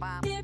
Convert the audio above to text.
Bye.